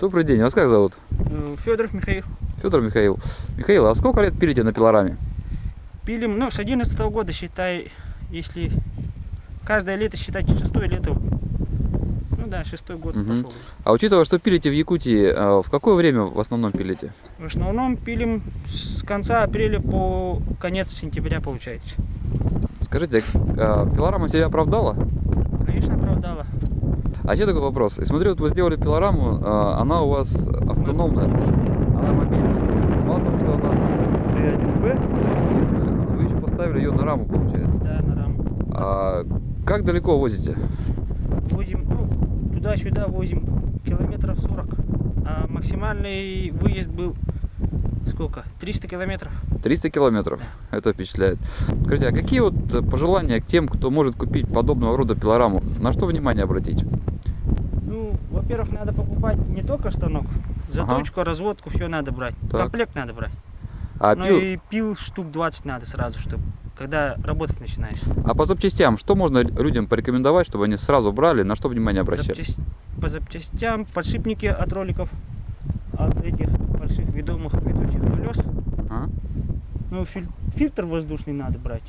Добрый день, вас как зовут? Федоров Михаил. Федор Михаил. Михаил, а сколько лет пилите на пилораме? Пилим, ну, с 11 года, считай, если каждое лето считать шестое лето. Ну да, шестой год Мгм. пошел. А учитывая, что пилите в Якутии, а, в какое время в основном пилите? В основном пилим с конца апреля по конец сентября получается. Скажите, а пилорама себя оправдала? Конечно, оправдала. А еще такой вопрос. Я смотрю, вот вы сделали пилораму, а, она у вас автономная, она мобильная. Мало того, что она Т1Б, бензиновая, вы еще поставили ее на раму, получается. Да, на раму. А как далеко возите? Возим, ну, туда-сюда возим километров 40. А максимальный выезд был сколько? 300 километров. 300 километров. Это впечатляет. Скажите, а какие вот пожелания к тем, кто может купить подобного рода пилораму? На что внимание обратить? Во-первых, надо покупать не только станок, Ага. заточку, разводку, все надо брать. Так. Комплект надо брать. А, ну пил- и пил штук 20 надо сразу, чтобы когда работать начинаешь. а по запчастям, что можно людям порекомендовать, чтобы они сразу брали, на что внимание обращали? Запчасть- По запчастям, подшипники от роликов, от этих больших ведомых ведущих колес. А? Ну, филь- фильтр воздушный надо брать.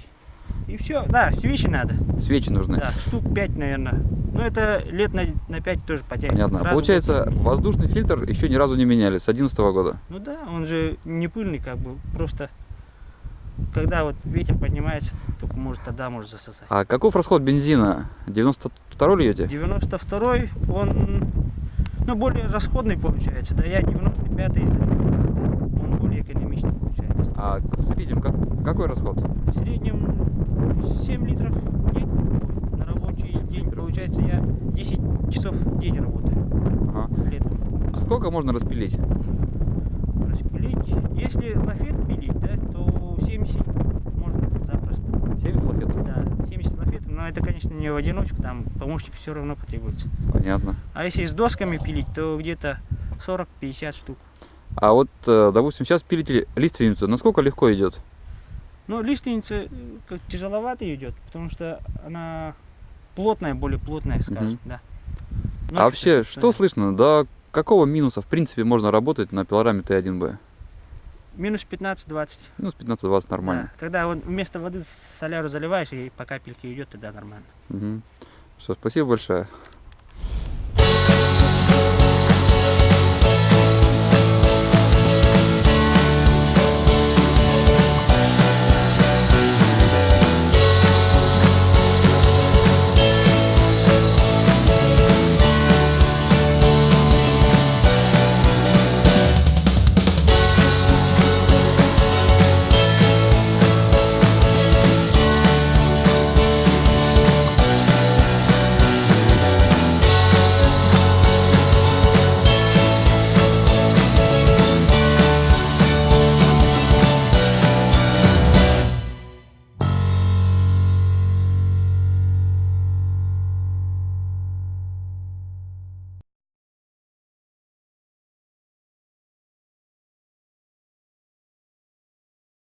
И все. Да, свечи надо. Свечи нужны. Да, штук 5, наверное. Ну, это лет на, на 5 тоже потянет. Понятно. А Раз в Получается, воздушный фильтр еще ни разу не меняли с 2011 года. Ну да, он же не пыльный, как бы, просто когда вот ветер поднимается, только может тогда может засосать. А каков расход бензина? 92 льете? 92-й, он, ну, более расходный получается, да, я 95-й, он более экономичный получается. А в среднем как, какой расход? В среднем 7 литров в день на рабочий день, получается, я 10 часов в день работаю Ага. летом. А сколько можно распилить? Распилить, если лафет пилить, да, то 70 можно запросто. 70 лафетов? Да, 70 лафетов, но это, конечно, не в одиночку, там помощник все равно потребуется. Понятно. А если с досками пилить, то где-то 40-50 штук. А вот, э, допустим, сейчас пилите лиственницу. Насколько легко идет? Но лиственница э, как тяжеловато идет, потому что она плотная, более плотная, скажем, да. а Ночью вообще, что слышно? До какого минуса, в принципе, можно работать на пилораме Т1Б? Минус 15-20. Минус 15-20 нормально. Да. Когда вот вместо воды соляру заливаешь, и по капельке идет, тогда нормально. Мгм. Все, спасибо большое.